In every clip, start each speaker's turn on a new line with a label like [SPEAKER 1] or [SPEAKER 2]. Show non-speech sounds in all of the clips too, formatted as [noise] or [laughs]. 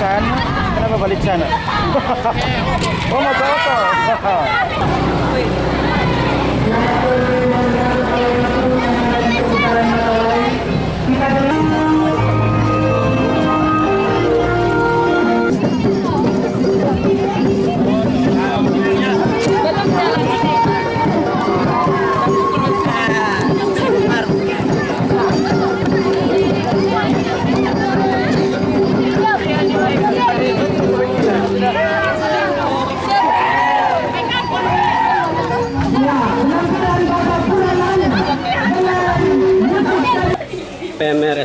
[SPEAKER 1] Balitsan? Ano ba Balitsan? [laughs] oh, mag-auto! [laughs]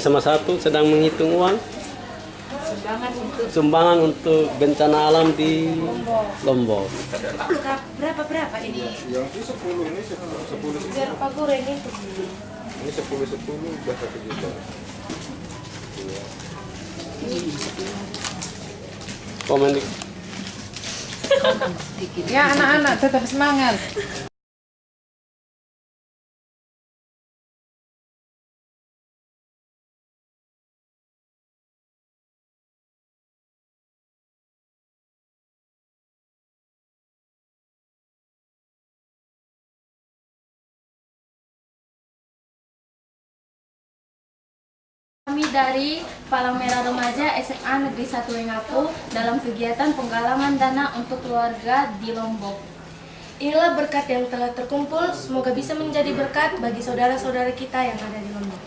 [SPEAKER 1] SMA 1 sedang menghitung uang sumbangan untuk bencana alam di Lombok.
[SPEAKER 2] Berapa berapa ini?
[SPEAKER 3] Yang itu 10 ini 10 10
[SPEAKER 2] Biar Pak Guru ini
[SPEAKER 3] ini 10 10 udah 1 juta.
[SPEAKER 1] Komen di
[SPEAKER 4] Ya anak-anak tetap semangat.
[SPEAKER 5] Kami dari Palang Merah Remaja SMA Negeri 1 Wengapu dalam kegiatan penggalangan dana untuk keluarga di Lombok. Inilah berkat yang telah terkumpul, semoga bisa menjadi berkat bagi saudara-saudara kita yang ada di Lombok.